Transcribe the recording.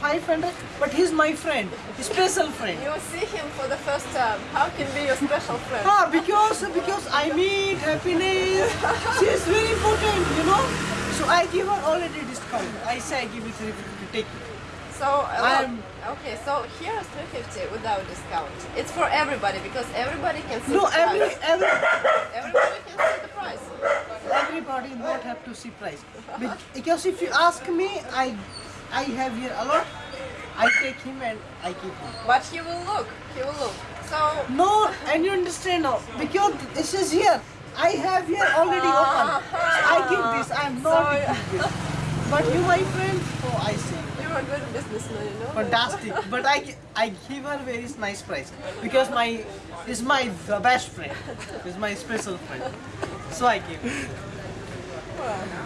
500, but he's my friend, special friend. You see him for the first time. How can be your special friend? Ah, because because I meet happiness. She is very important, you know. So I give her already discount. I say I give you 350, take it. So I'm- okay, so here is 350 without discount. It's for everybody because everybody can see No, the every price. every Everybody can see the price. everybody not have to see price. Because if you ask me, I I have here a lot. I take him and I give him. But he will look. He will look. So No, and you understand now because this is here. I have here already uh-huh. open. I give this. I am not So- giving this. But you, my friend, oh, I see. you're good businessman, you know. Fantastic. But I, I give her very nice price because my is my the best friend. Is my special friend. So I give. Well,